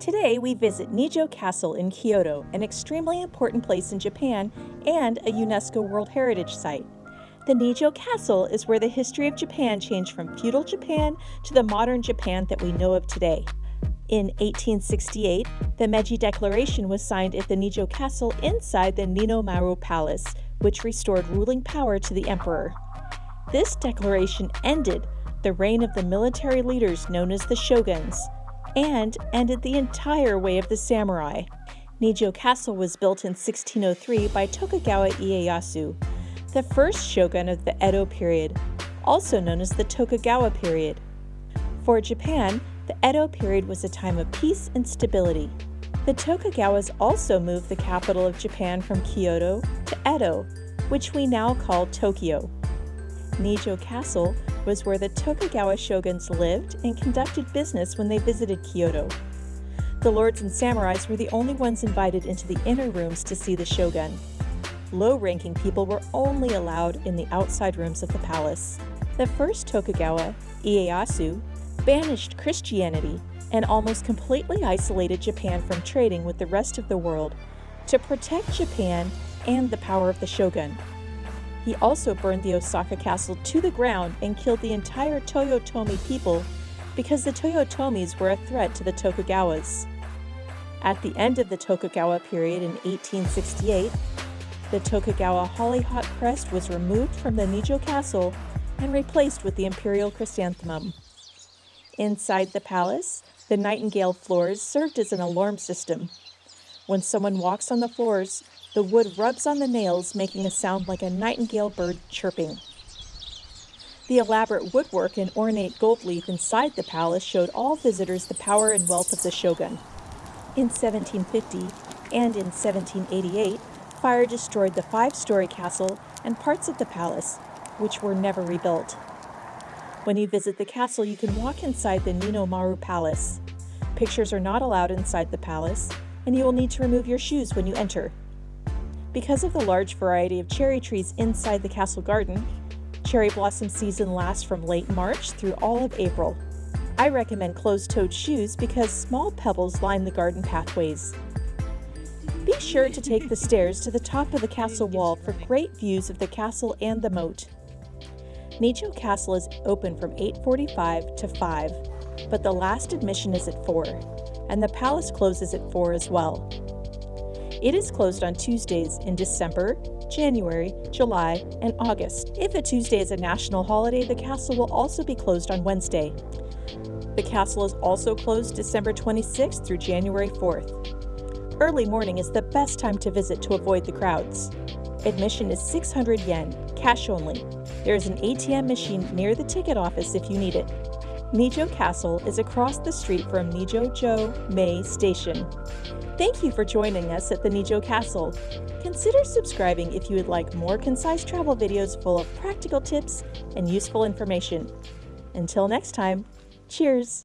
Today we visit Nijo Castle in Kyoto, an extremely important place in Japan and a UNESCO World Heritage Site. The Nijo Castle is where the history of Japan changed from feudal Japan to the modern Japan that we know of today. In 1868, the Meiji Declaration was signed at the Nijo Castle inside the Ninomaru Palace, which restored ruling power to the emperor. This declaration ended the reign of the military leaders known as the shoguns and ended the entire way of the samurai. Nijo Castle was built in 1603 by Tokugawa Ieyasu, the first shogun of the Edo period, also known as the Tokugawa period. For Japan, the Edo period was a time of peace and stability. The Tokugawas also moved the capital of Japan from Kyoto to Edo, which we now call Tokyo. Nijo Castle was where the Tokugawa shoguns lived and conducted business when they visited Kyoto. The lords and samurais were the only ones invited into the inner rooms to see the shogun. Low-ranking people were only allowed in the outside rooms of the palace. The first Tokugawa, Ieyasu, banished Christianity and almost completely isolated Japan from trading with the rest of the world to protect Japan and the power of the shogun. He also burned the Osaka castle to the ground and killed the entire Toyotomi people because the Toyotomis were a threat to the Tokugawas. At the end of the Tokugawa period in 1868, the Tokugawa hollyhock crest was removed from the Nijo castle and replaced with the imperial chrysanthemum. Inside the palace, the nightingale floors served as an alarm system. When someone walks on the floors, the wood rubs on the nails, making a sound like a nightingale bird chirping. The elaborate woodwork and ornate gold leaf inside the palace showed all visitors the power and wealth of the shogun. In 1750 and in 1788, fire destroyed the five-story castle and parts of the palace, which were never rebuilt. When you visit the castle, you can walk inside the Ninomaru Palace. Pictures are not allowed inside the palace, and you will need to remove your shoes when you enter. Because of the large variety of cherry trees inside the castle garden, cherry blossom season lasts from late March through all of April. I recommend closed-toed shoes because small pebbles line the garden pathways. Be sure to take the stairs to the top of the castle wall for great views of the castle and the moat. Nijo Castle is open from 8.45 to 5, but the last admission is at 4, and the palace closes at 4 as well. It is closed on Tuesdays in December, January, July, and August. If a Tuesday is a national holiday, the castle will also be closed on Wednesday. The castle is also closed December 26th through January 4th. Early morning is the best time to visit to avoid the crowds. Admission is 600 yen, cash only. There is an ATM machine near the ticket office if you need it. Nijo Castle is across the street from Nijo-jo Mei Station. Thank you for joining us at the Nijo Castle. Consider subscribing if you would like more concise travel videos full of practical tips and useful information. Until next time, cheers!